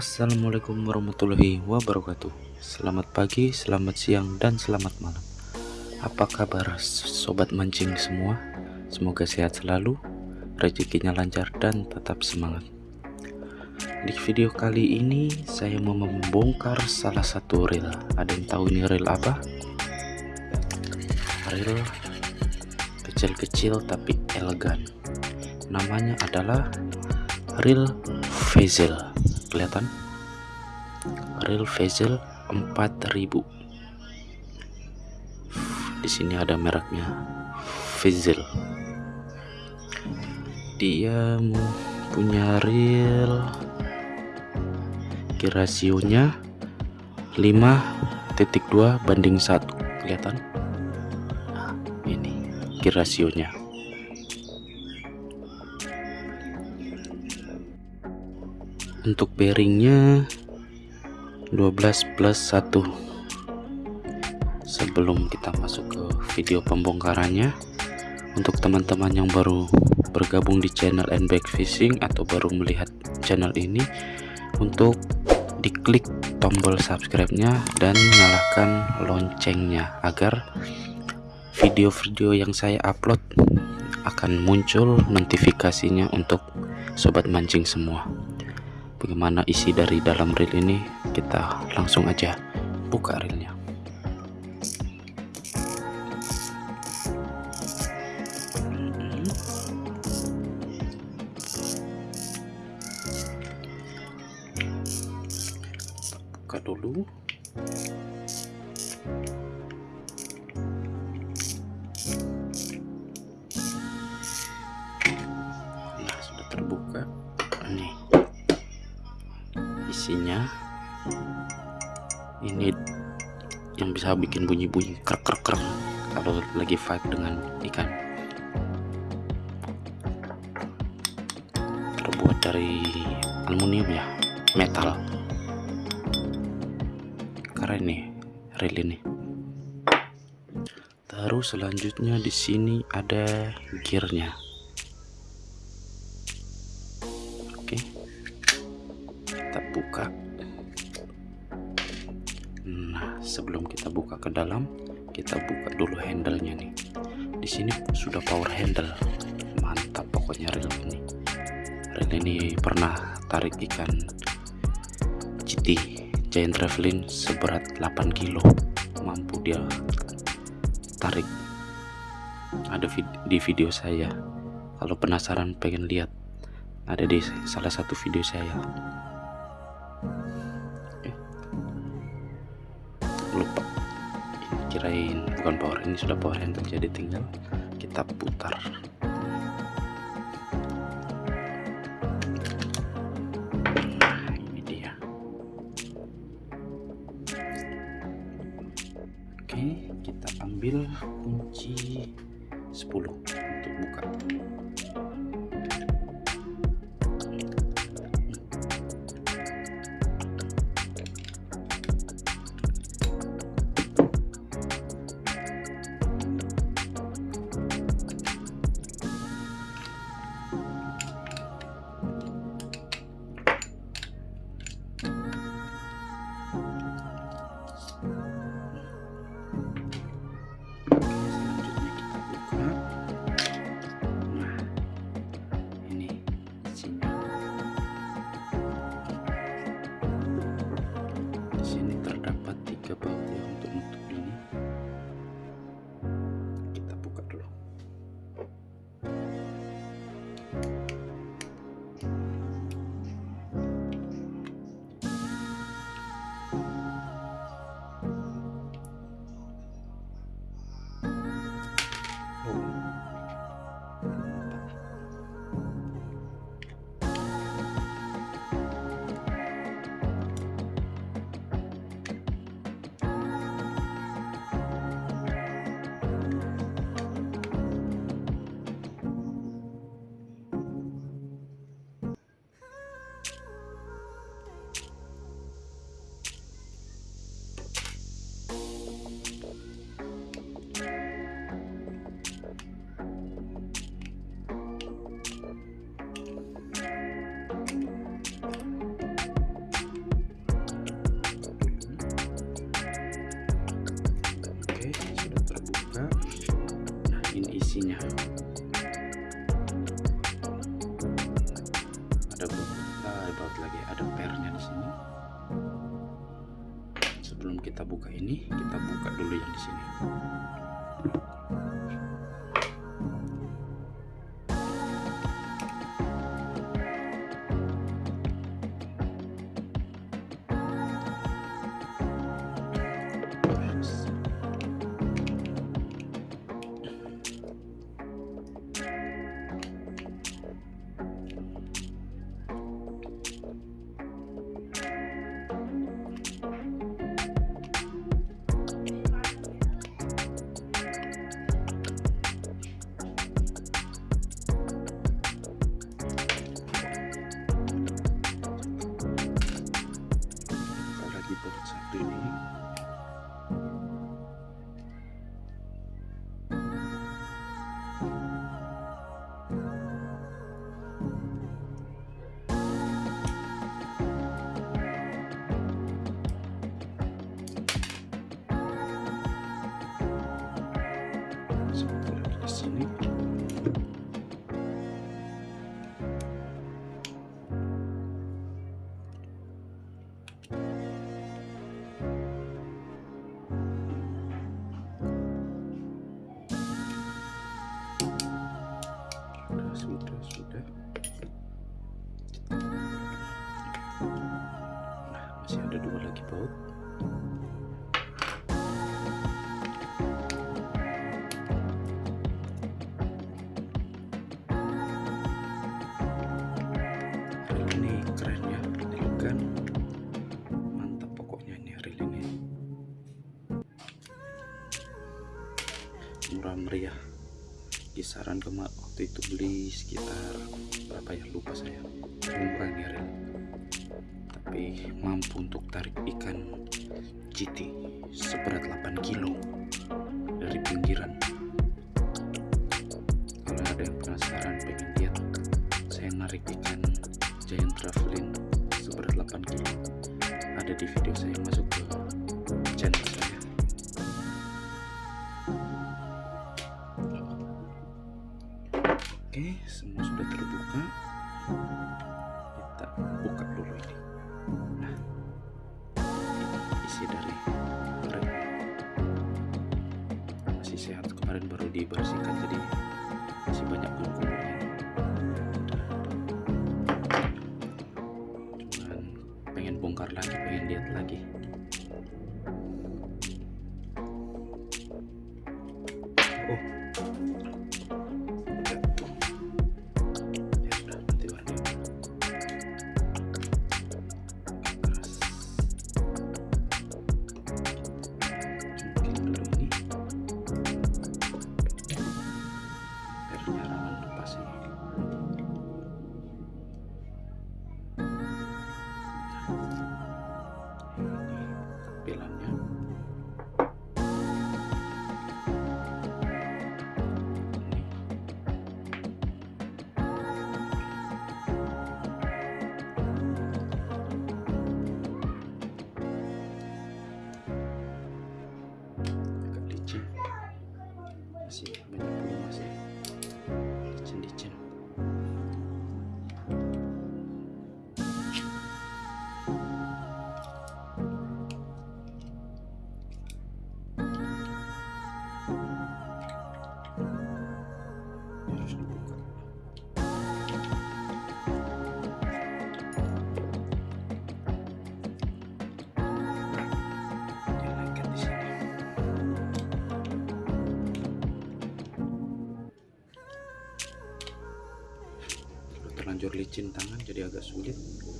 Assalamualaikum warahmatullahi wabarakatuh. Selamat pagi, selamat siang, dan selamat malam. Apa kabar sobat mancing semua? Semoga sehat selalu, rezekinya lancar, dan tetap semangat. Di video kali ini saya mau membongkar salah satu reel. Ada yang tahu ini reel apa? Reel kecil-kecil tapi elegan. Namanya adalah reel Vezel kelihatan? Real Vezel 4000 di sini ada mereknya Vezel dia punya real. Kirasionya 5.2 banding 1 kelihatan? Nah, ini kirasionya untuk bearingnya 12 plus 1 sebelum kita masuk ke video pembongkarannya untuk teman-teman yang baru bergabung di channel NBAG Fishing atau baru melihat channel ini untuk diklik tombol subscribe-nya dan nyalakan loncengnya agar video-video yang saya upload akan muncul notifikasinya untuk sobat mancing semua bagaimana isi dari dalam reel ini? Kita langsung aja buka reelnya. Buka dulu isinya. Ini yang bisa bikin bunyi-bunyi krek krek krek kalau lagi fight dengan ikan. Terbuat dari aluminium ya metal. Keren nih reel ini. Terus selanjutnya di sini ada gearnya buka. Nah sebelum kita buka ke dalam kita buka dulu handle-nya nih. Di sini sudah power handle. Mantap pokoknya reel ini. Reel ini pernah tarik ikan GT Giant Travelin seberat 8 kilo. Mampu dia tarik. Ada vid di video saya. Kalau penasaran pengen lihat ada di salah satu video saya kirain bukan power ini sudah power handle jadi tinggal kita putar. Ini dia. Oke kita ambil kunci 10 untuk buka isinya ada ah, baut lagi ada pernya di sini. Sebelum kita buka ini kita buka dulu yang di sini murah meriah. Kisaran kemarin waktu itu beli sekitar berapa ya? Lupa saya. Murah nih rel tapi mampu untuk tarik ikan GT seberat 8 kilo dari pinggiran. Kalau ada yang penasaran pengen lihat saya narik ikan giant traveling seberat 8 kilo. Ada di video saya masuk ke channel saya. Oke, semua sudah terbuka. Dibersihkan jadi masih banyak kumpulnya. Cuman pengen bongkar lagi, pengen lihat lagi. Terlanjur licin tangan jadi agak sulit.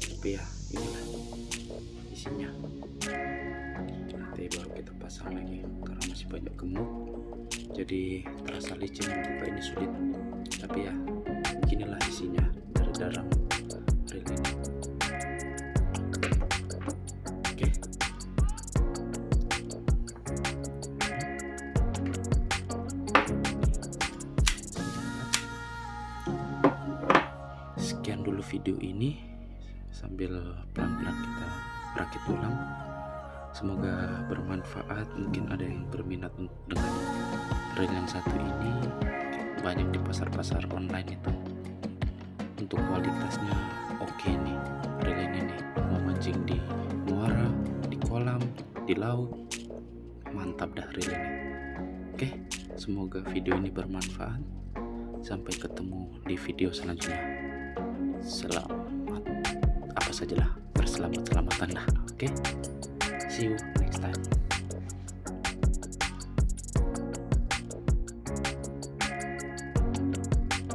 Tapi ya inilah isinya. Nanti baru kita pasang lagi karena masih banyak gemuk. Jadi terasa licin buka ini sulit. Tapi ya beginilah isinya dari dalam ini sambil pelan-pelan kita rakit ulang. Semoga bermanfaat. Mungkin ada yang berminat dengan reel yang satu ini. Banyak di pasar-pasar online itu. Untuk kualitasnya oke okay nih reel ini. Nih mau mancing di muara di kolam di laut. Mantap dah reel ini oke semoga video ini bermanfaat. Sampai ketemu di video selanjutnya. Apa sajalah berselamat selamatan dah oke? See you next time